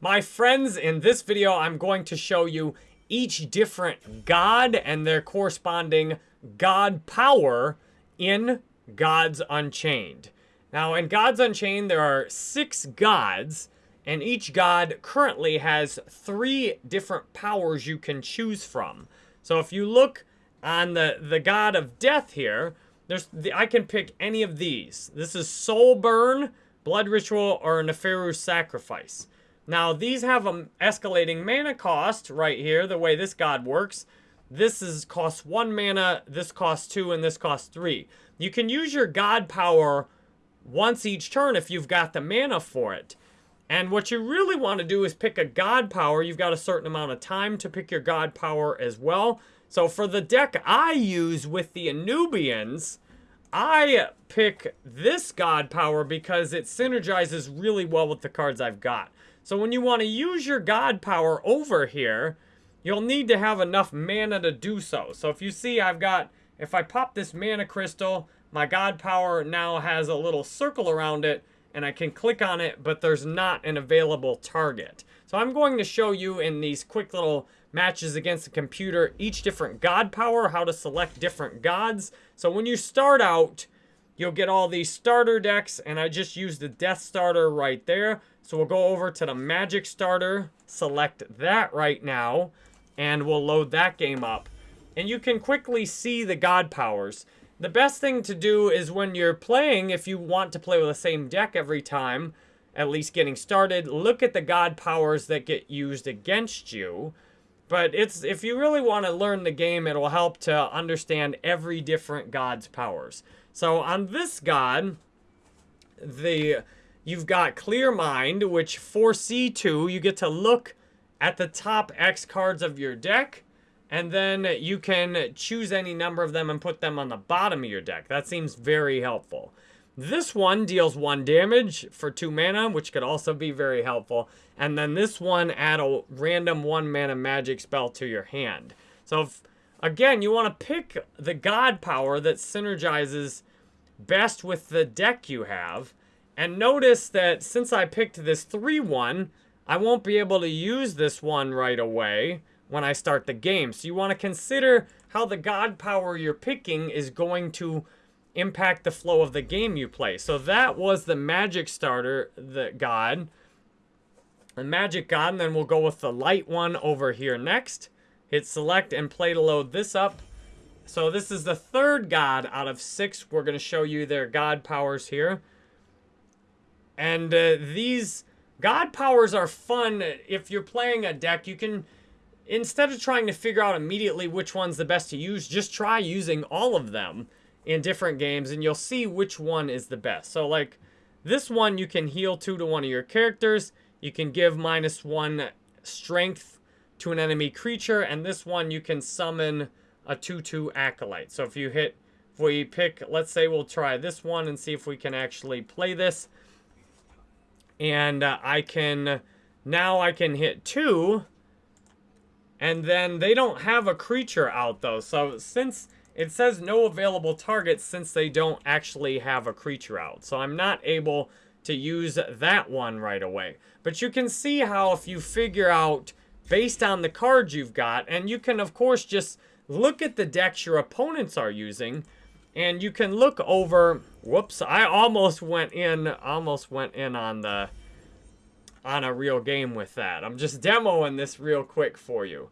My friends, in this video, I'm going to show you each different god and their corresponding god power in Gods Unchained. Now, in Gods Unchained, there are six gods, and each god currently has three different powers you can choose from. So if you look on the, the god of death here, there's the, I can pick any of these. This is Soul Burn, Blood Ritual, or Neferu's Sacrifice. Now, these have an escalating mana cost right here, the way this god works. This is costs one mana, this costs two, and this costs three. You can use your god power once each turn if you've got the mana for it. And what you really want to do is pick a god power. You've got a certain amount of time to pick your god power as well. So for the deck I use with the Anubians, I pick this god power because it synergizes really well with the cards I've got. So when you want to use your God power over here, you'll need to have enough mana to do so. So if you see I've got, if I pop this mana crystal, my God power now has a little circle around it and I can click on it, but there's not an available target. So I'm going to show you in these quick little matches against the computer each different God power, how to select different gods. So when you start out, you'll get all these starter decks, and I just used the Death Starter right there. So we'll go over to the Magic Starter, select that right now, and we'll load that game up. And you can quickly see the God powers. The best thing to do is when you're playing, if you want to play with the same deck every time, at least getting started, look at the God powers that get used against you. But it's if you really want to learn the game, it'll help to understand every different God's powers. So on this God, the You've got Clear Mind, which for C2, you get to look at the top X cards of your deck, and then you can choose any number of them and put them on the bottom of your deck. That seems very helpful. This one deals one damage for two mana, which could also be very helpful. And then this one add a random one mana magic spell to your hand. So if, again, you want to pick the god power that synergizes best with the deck you have. And notice that since I picked this 3-1, I won't be able to use this one right away when I start the game. So you want to consider how the god power you're picking is going to impact the flow of the game you play. So that was the magic starter, the god. The magic god, and then we'll go with the light one over here next. Hit select and play to load this up. So this is the third god out of six. We're going to show you their god powers here. And uh, these God powers are fun. If you're playing a deck, you can, instead of trying to figure out immediately which one's the best to use, just try using all of them in different games and you'll see which one is the best. So like this one, you can heal two to one of your characters. You can give minus one strength to an enemy creature. And this one, you can summon a 2-2 Acolyte. So if you hit, if we pick, let's say we'll try this one and see if we can actually play this and uh, I can now I can hit two and then they don't have a creature out though. So since it says no available targets since they don't actually have a creature out. So I'm not able to use that one right away. But you can see how if you figure out based on the cards you've got and you can of course just look at the decks your opponents are using and you can look over, whoops, I almost went in, almost went in on the, on a real game with that. I'm just demoing this real quick for you.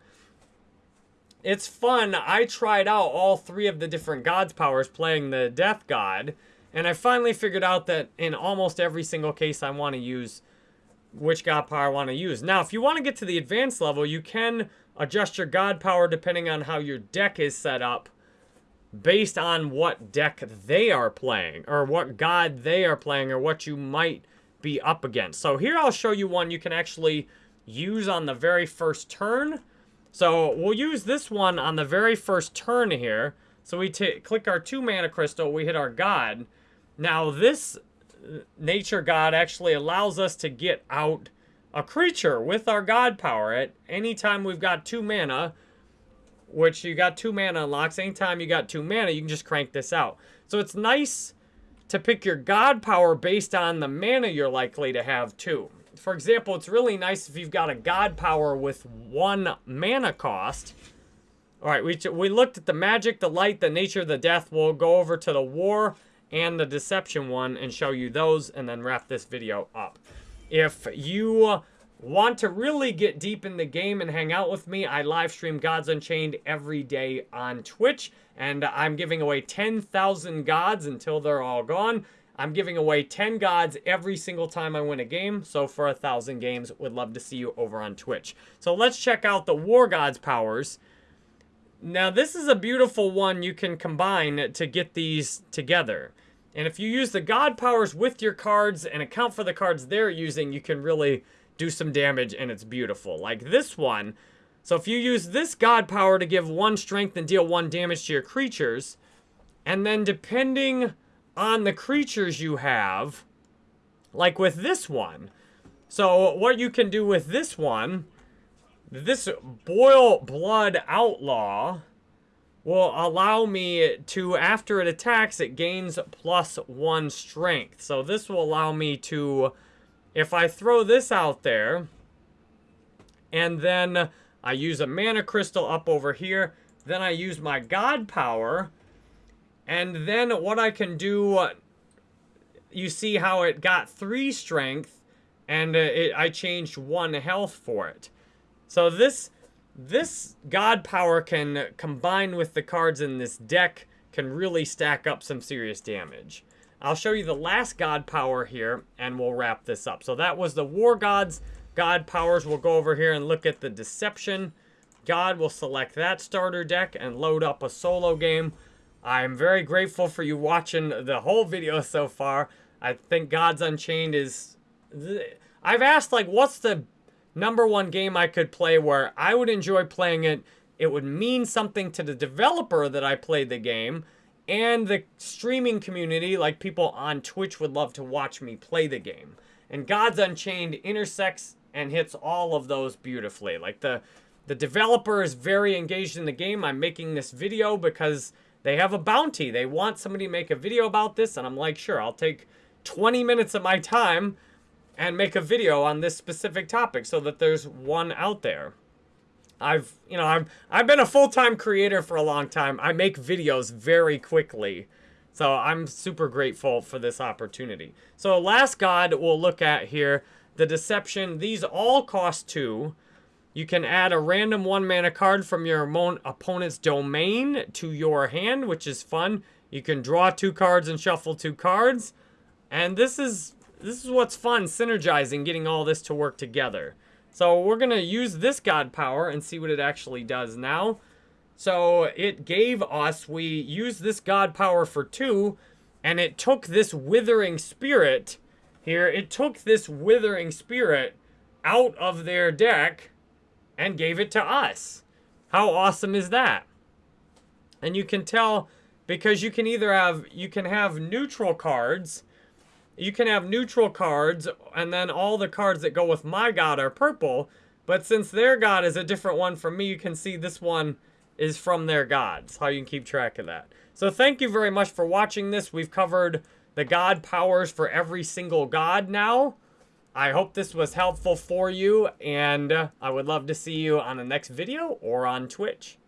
It's fun. I tried out all three of the different god's powers playing the death god. And I finally figured out that in almost every single case I want to use which god power I want to use. Now, if you want to get to the advanced level, you can adjust your god power depending on how your deck is set up based on what deck they are playing or what god they are playing or what you might be up against. So here I'll show you one you can actually use on the very first turn. So we'll use this one on the very first turn here. So we click our two mana crystal, we hit our god. Now this uh, nature god actually allows us to get out a creature with our god power at any time we've got two mana which you got two mana unlocks. Anytime you got two mana, you can just crank this out. So it's nice to pick your god power based on the mana you're likely to have too. for example, it's really nice if you've got a god power with one mana cost. All right, we, we looked at the magic, the light, the nature, the death. We'll go over to the war and the deception one and show you those and then wrap this video up. If you want to really get deep in the game and hang out with me, I live stream Gods Unchained every day on Twitch. And I'm giving away 10,000 gods until they're all gone. I'm giving away 10 gods every single time I win a game. So for a 1,000 games, would love to see you over on Twitch. So let's check out the War Gods powers. Now this is a beautiful one you can combine to get these together. And if you use the god powers with your cards and account for the cards they're using, you can really do some damage and it's beautiful. Like this one, so if you use this god power to give one strength and deal one damage to your creatures, and then depending on the creatures you have, like with this one, so what you can do with this one, this Boil Blood Outlaw will allow me to, after it attacks, it gains plus one strength. So this will allow me to if I throw this out there, and then I use a mana crystal up over here, then I use my god power, and then what I can do, you see how it got three strength, and uh, it, I changed one health for it. So this, this god power can combine with the cards in this deck, can really stack up some serious damage. I'll show you the last god power here, and we'll wrap this up. So that was the War Gods God powers. We'll go over here and look at the Deception God. We'll select that starter deck and load up a solo game. I'm very grateful for you watching the whole video so far. I think Gods Unchained is... I've asked, like, what's the number one game I could play where I would enjoy playing it, it would mean something to the developer that I played the game, and the streaming community, like people on Twitch would love to watch me play the game. And Gods Unchained intersects and hits all of those beautifully. Like the the developer is very engaged in the game. I'm making this video because they have a bounty. They want somebody to make a video about this, and I'm like, sure, I'll take 20 minutes of my time and make a video on this specific topic so that there's one out there. I've, you know, I've, I've been a full-time creator for a long time. I make videos very quickly. So I'm super grateful for this opportunity. So last god we'll look at here, the Deception. These all cost two. You can add a random one mana card from your opponent's domain to your hand, which is fun. You can draw two cards and shuffle two cards. And this is this is what's fun, synergizing, getting all this to work together. So we're going to use this God power and see what it actually does now. So it gave us, we used this God power for two, and it took this withering spirit here, it took this withering spirit out of their deck and gave it to us. How awesome is that? And you can tell because you can either have, you can have neutral cards you can have neutral cards, and then all the cards that go with my god are purple. But since their god is a different one from me, you can see this one is from their gods. How you can keep track of that. So thank you very much for watching this. We've covered the god powers for every single god now. I hope this was helpful for you, and I would love to see you on the next video or on Twitch.